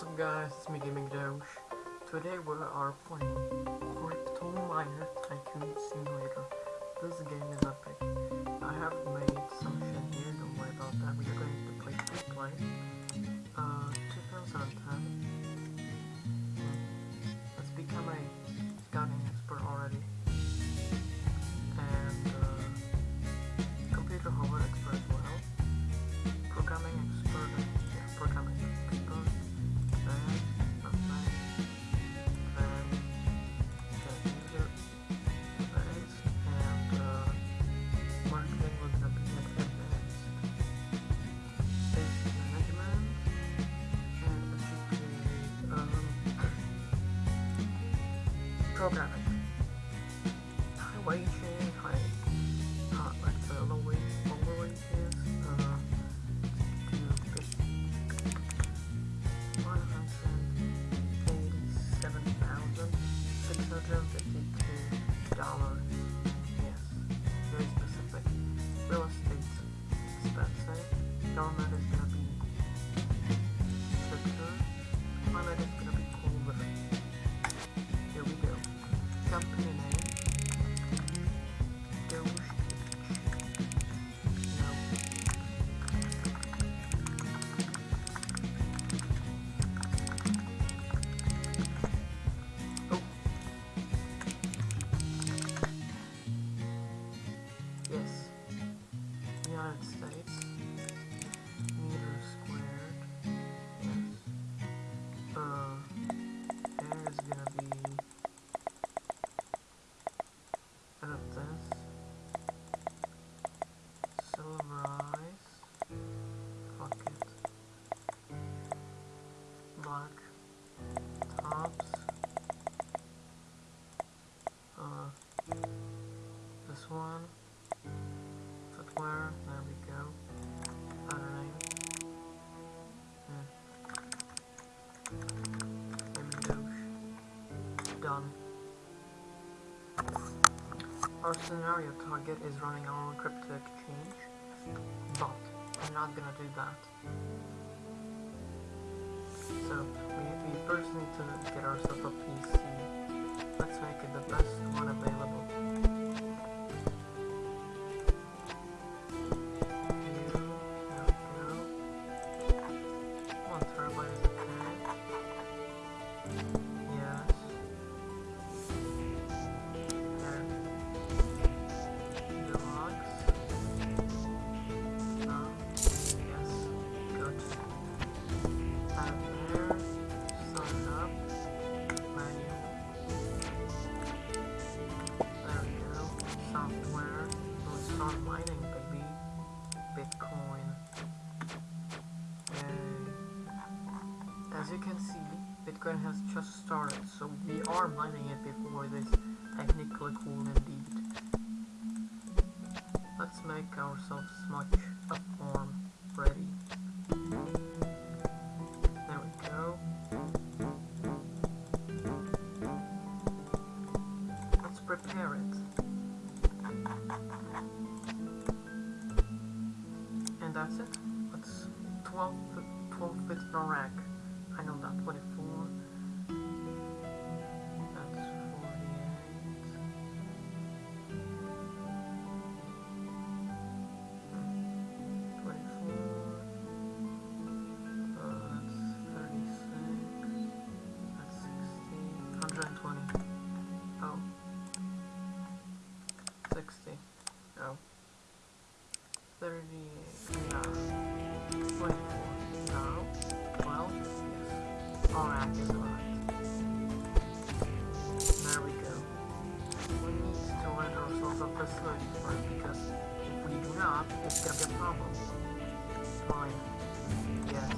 What's up guys, it's me Gaming Doge. Today we are playing Crypto Miner Tycoon Simulator. This game is epic. I have made some shit here, don't worry about that. We are going to play free play. Uh, 2010. Programming. Company Fuck it. Black. Tops. Uh, this one. Footwear. There we go. Pattern. Hmm. Done. Our scenario target is running our cryptic I'm not gonna do that. So, we, we first need to get ourselves a PC. Let's make it the best one available. See, Bitcoin has just started, so we are mining it before this technically cool indeed. Let's make ourselves much a form ready. Fine. Yes.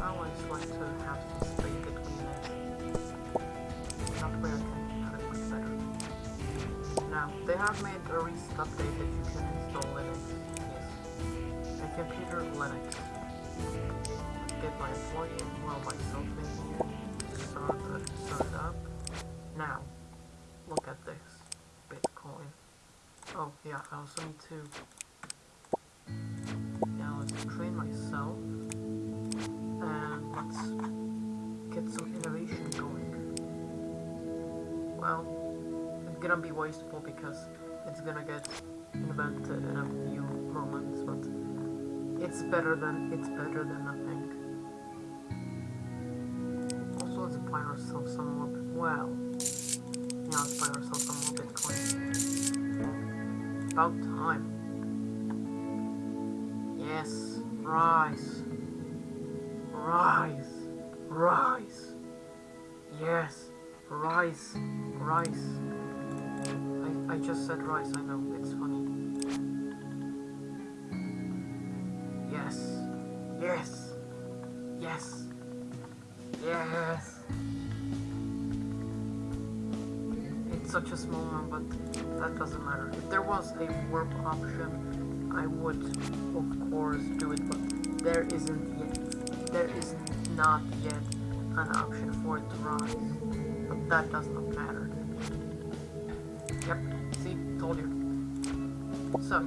I always like to have some space between it. That way I can it much better. Now, they have made a recent update that you can install Linux. Yes. A computer Linux. Get my employee well myself in here. Start, uh, start it up. Now, look at this. Bitcoin. Oh yeah, I also need to to train myself and let's get some innovation going. Well, it's gonna be wasteful because it's gonna get invented in a few moments, but it's better than it's better than nothing. Also, let's buy ourselves some more. Well, yeah, let's buy ourselves some more Bitcoin. About time. Yes, rise, rise, rise. Yes, rise, rise. I I just said rise. I know it's funny. Yes, yes, yes, yes. It's such a small one, but that doesn't matter. If there was a warp option, I would, of course, do it, but there isn't yet. There is not yet an option for it to rise. But that does not matter. Yep, see, told you. So,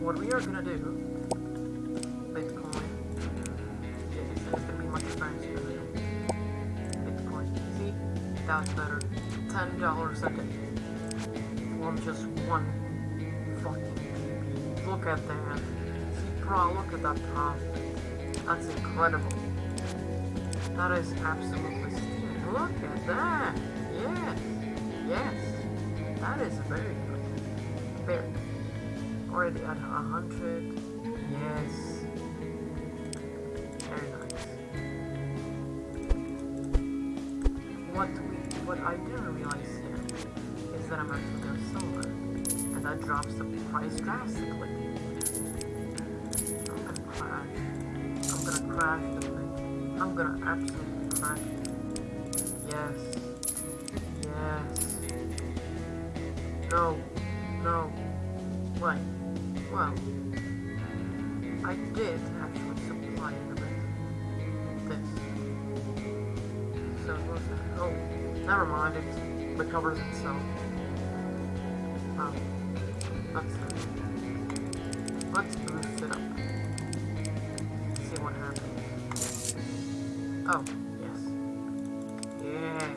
what we are gonna do, Bitcoin, yeah, it's, gonna be much fancier Bitcoin. See, that's better. Ten dollars a day from just one. Look at that. See, look at that profit. That's incredible. That is absolutely stunning. Look at that. Yes. Yes. That is very good. Very. Already at a hundred. Yes. Very nice. What we what I didn't realize here is that I'm actually sell it. And that drops the price drastically. I'm gonna absolutely crash it. Yes. Yes. No. No. Wait. Well. I did actually supply it a bit. This. So what's that? Oh, never mind. It recovers itself. Oh, that's it. Let's boost Oh, yes. Yeah,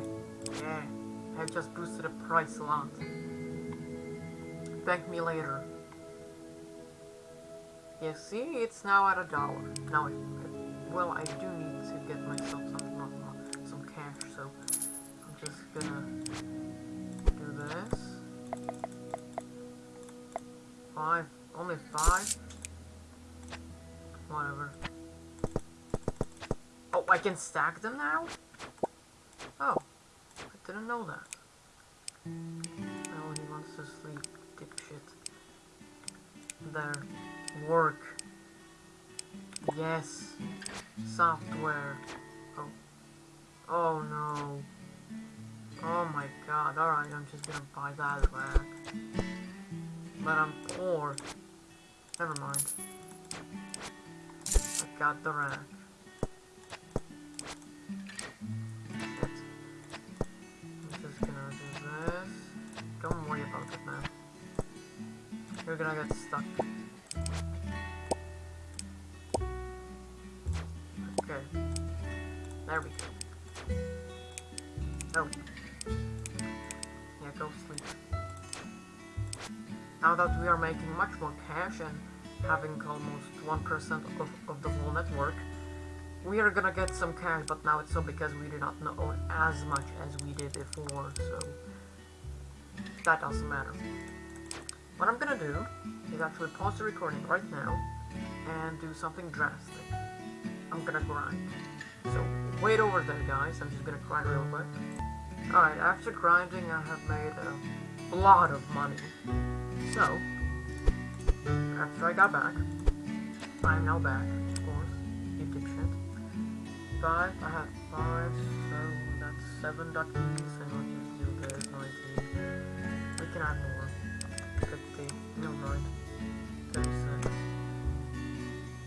yeah. I just boosted the price a lot. Thank me later. Yeah, see, it's now at a dollar. Now, I, well, I do need to get myself some not, some cash, so I'm just gonna do this. Five, only five. Whatever. I can stack them now. Oh, I didn't know that. Oh, he wants to sleep, dipshit. There. Work. Yes. Software. Oh. Oh no. Oh my god. Alright, I'm just gonna buy that rack. But I'm poor. Never mind. I got the rack. You're gonna get stuck. Okay. There we go. Oh. Yeah, go sleep. Now that we are making much more cash and having almost 1% of, of the whole network, we are gonna get some cash, but now it's so because we do not own as much as we did before, so that doesn't matter. What I'm gonna do is actually pause the recording right now and do something drastic. I'm gonna grind. So wait over there guys, I'm just gonna grind real quick. Alright, after grinding I have made a lot of money. So, after I got back, I'm now back, of course, you dipshit. Five, I have five, so that's seven duck keys, and we'll just do this, 19. We can add more. 50, no mind. 36.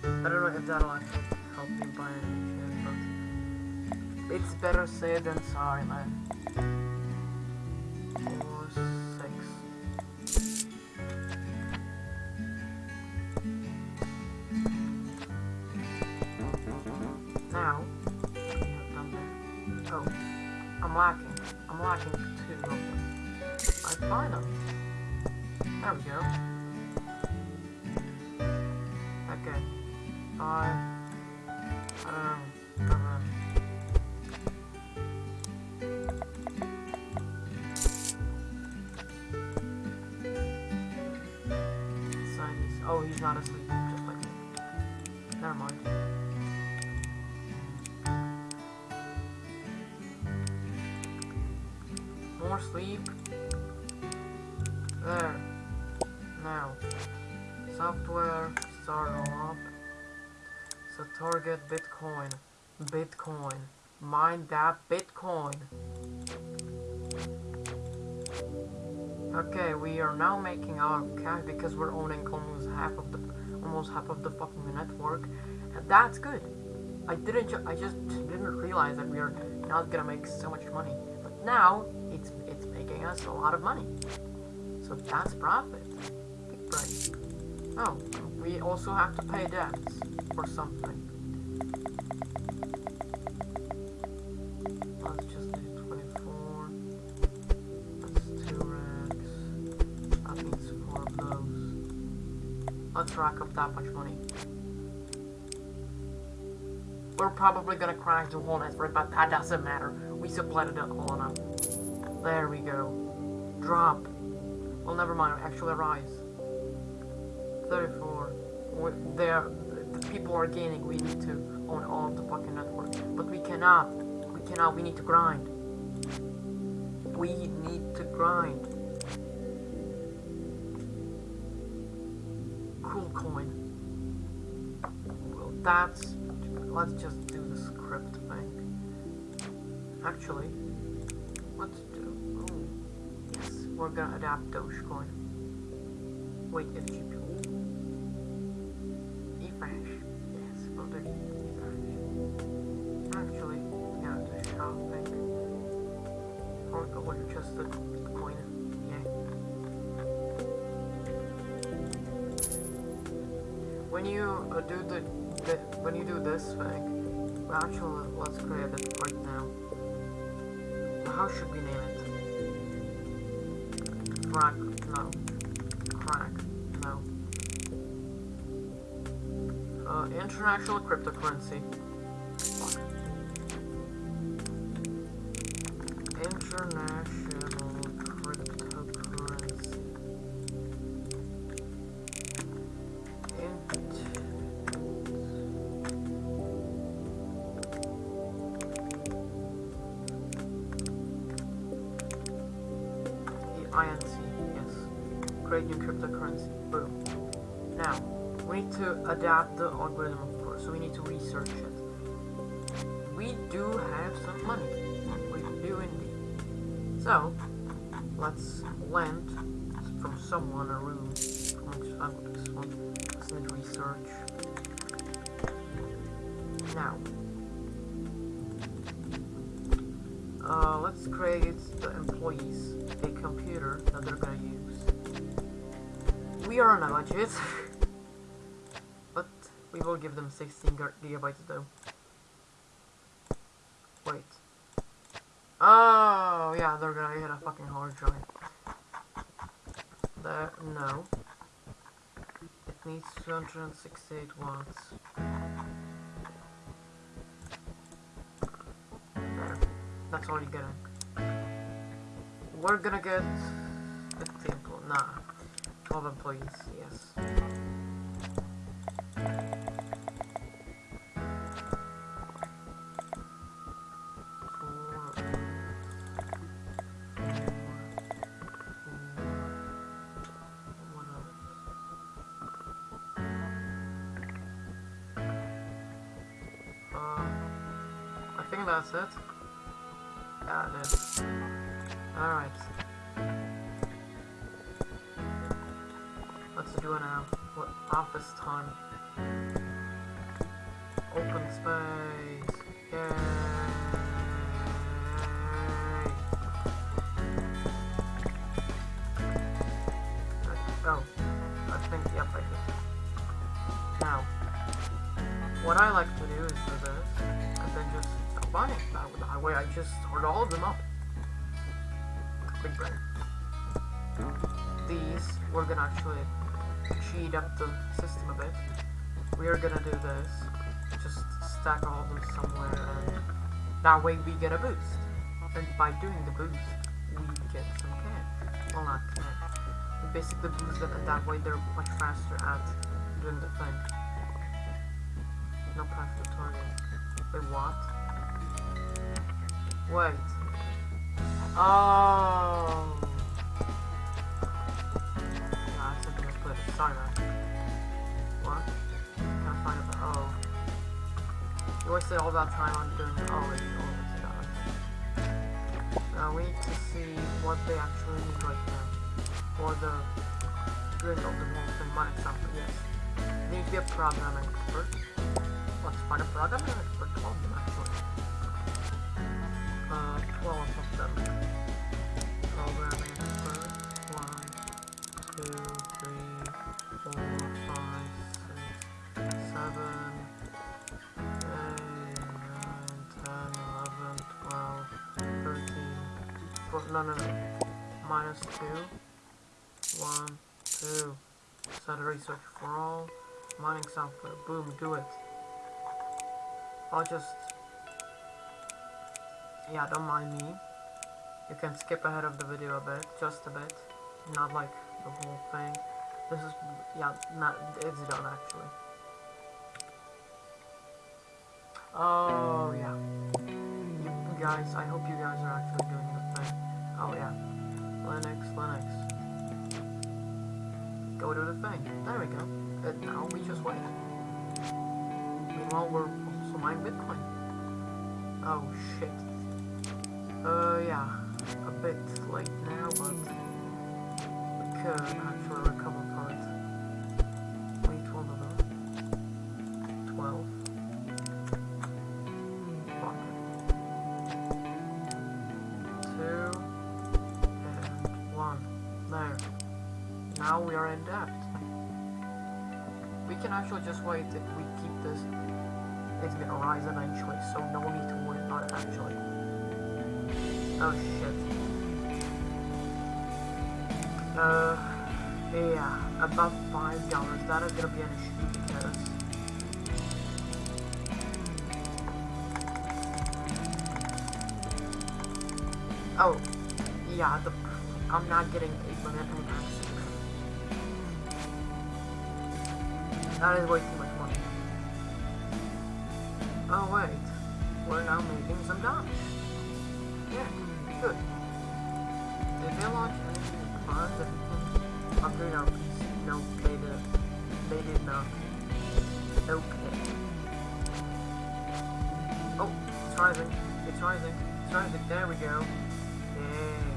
I don't know if that'll actually help me buy any shit, but it's better safe than sorry, man. Six. Now. Oh, I'm lacking. I'm lacking There we go. Okay. I don't know. Oh, he's not asleep, just like me. Never mind. More sleep. There. Now. Software. Start all up. So target Bitcoin. Bitcoin. Mine that Bitcoin. Okay, we are now making our cash because we're owning almost half of the almost half of the fucking network, and that's good. I didn't. Ju I just didn't realize that we are not gonna make so much money, but now it's it's making us a lot of money. So that's profit. Oh, we also have to pay debts or something. Let's just do 24. That's two racks. That means four of those. Let's rack up that much money. We're probably gonna crash the whole network, but that doesn't matter. We supplanted it all enough. There we go. Drop. Well, never mind. Actually, rise. 34. there, the people are gaining. We need to own all of the fucking network, but we cannot. We cannot. We need to grind. We need to grind. Cool coin. Well, that's. Let's just do the script thing. Actually, let's do. Oh, yes, we're gonna adapt Dogecoin. Wait, FGP. Just the. Yeah. When you uh, do the, the when you do this thing, well, actually, let's create it right now. How should we name it? Crack, no. Crack, no. Uh, international cryptocurrency. Yes. Create new cryptocurrency. Boom. Now, we need to adapt the algorithm, of course, so we need to research it. We do have some money. We do indeed. So, let's lend from someone a room. I'm. Let's um, need research. Now, let's the employees a computer that they're gonna use. We are on a budget, but we will give them 16 gigabytes though. Wait. Oh, yeah, they're gonna get a fucking hard drive. There, no. It needs 268 watts. That's all you're getting. We're gonna get 15 employees. Nah. 12 employees, yes. Else? Uh, I think that's it. Yeah, it is. Alright. Let's do it now. Uh, what office time? Open space. Yay! Oh, I think yep, I did. Now, what I like to do is do this, and then just oh, combine it. That, that way I just sort all of them up. Brain. these, we're gonna actually cheat up the system a bit. We are gonna do this, just stack all of them somewhere, and that way we get a boost. And by doing the boost, we get some cash. Well, not. We basically boost them, and that way they're much faster at doing the thing. No to target. Wait, what? Wait. Oh. Nah, it's something I put it. Sorry. What? Can't find it. Oh. You wasted all that time on doing it. Oh, wait. Oh, it's not. Now we need to see what they actually need right now. For the doing of the whole thing. One example, yes. Need to be a programming expert. Let's find a programming expert. 12 Uh, 12 of them. Programming expert. One, two, three, four, five, six, seven, eight, nine, ten, eleven, twelve, thirteen. Four, no, no, no. Minus two. One, two. Set research for all. Mining software. Boom, do it. I'll just... Yeah, don't mind me. You can skip ahead of the video a bit, just a bit. Not like the whole thing. This is, yeah, not, it's done actually. Oh, yeah. You guys, I hope you guys are actually doing the thing. Oh, yeah. Linux, Linux. Go do the thing. There we go. And now we just wait. Meanwhile, we're also mining Bitcoin. Oh, shit. Uh, yeah. A bit late now, but we could actually recover it. Wait, hold on. 12. Fuck. Two. And one. There. Now we are in debt. We can actually just wait if we keep this. It's gonna rise eventually, so no need to worry about it actually. Oh shit. Uh, yeah, about five dollars. That is gonna be an issue because Oh, yeah, the I'm not getting a limit impacts. That is way too much money. Oh wait, we're now making some dollars. Yeah, good. Did they launch anything fun that we can upgrade our PC? No, they did. They did not. Okay. Oh, it's rising. It's rising. It's rising. There we go. Yay.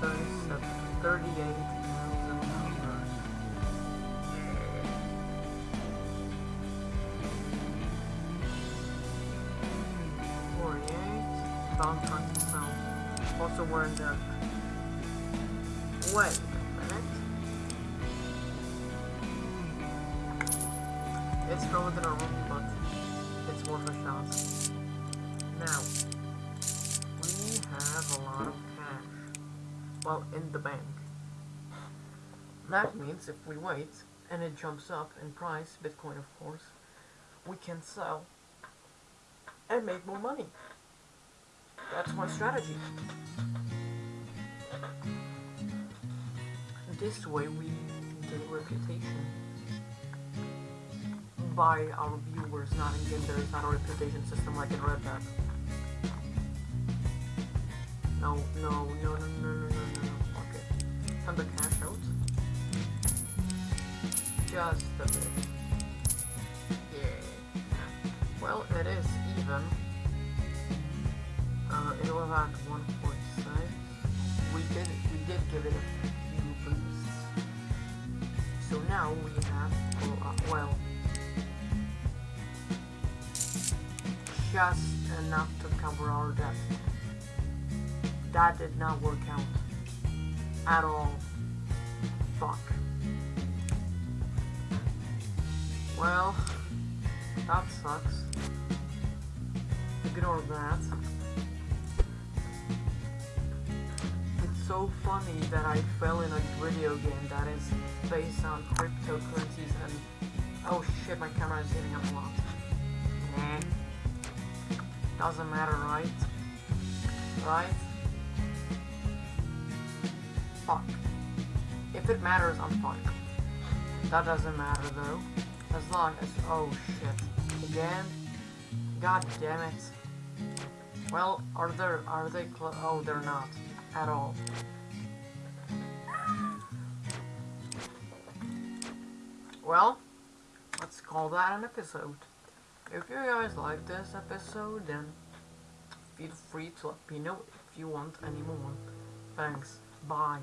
37, 38,000 We're in. Wait a minute. It's still within our room, but it's worth a shot. Now, we have a lot of cash. Well, in the bank. That means if we wait and it jumps up in price, Bitcoin of course, we can sell and make more money. That's my strategy. This way we get reputation by our viewers, not in game. There is not a reputation system like in Red Dead. No, no, no, no, no, no, no, no. Okay, time to cash out. Just a bit. Yeah. Well, it is even. Uh, it was at 1.6. We did, we did give it a so now we have, well, just enough to cover our debt. That did not work out. At all. Fuck. Well, that sucks. Ignore that. So funny that I fell in a video game that is based on cryptocurrencies and oh shit, my camera is hitting up a lot. Nah, doesn't matter, right? Right? Fuck. If it matters, I'm fine. That doesn't matter though. As long as oh shit, again. God damn it. Well, are there are they oh they're not at all. Well, let's call that an episode. If you guys like this episode, then feel free to let me know if you want any more. Thanks. Bye.